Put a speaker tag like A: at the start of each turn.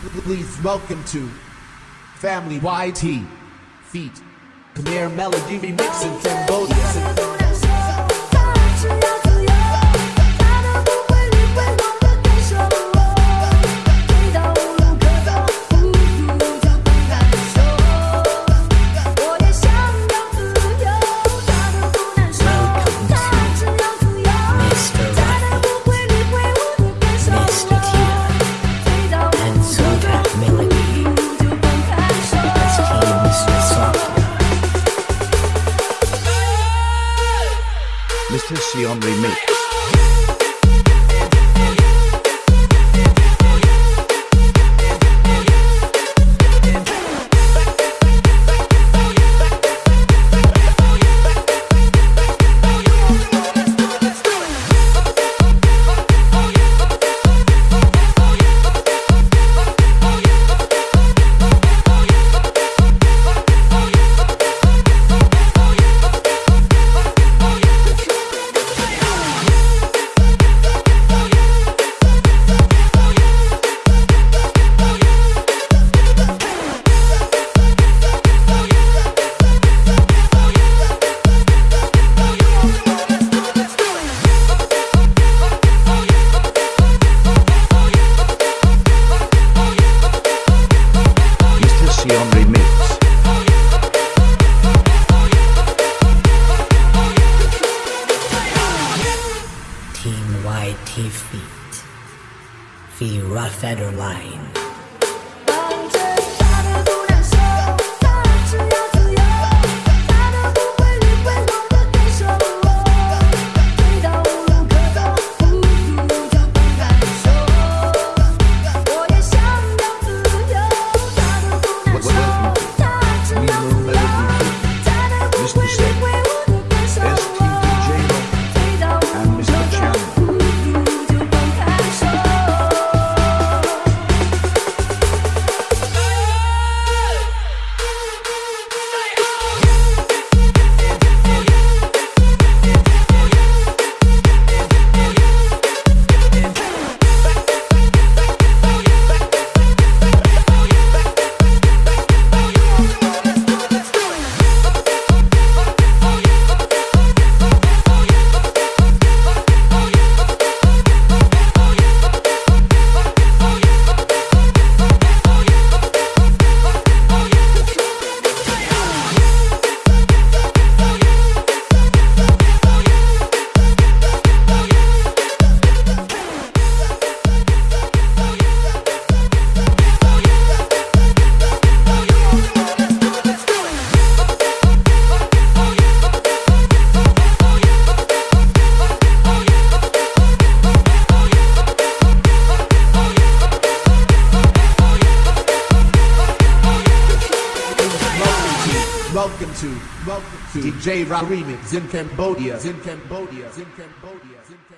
A: Please welcome to Family YT Feet Khmer Melody Remix in Cambodia.
B: Mr.
C: Sion Remix.
B: mighty feet, the rough line.
A: Welcome to, welcome to DJ Rock Remix in Cambodia, in Cambodia, in Cambodia, in Cambodia.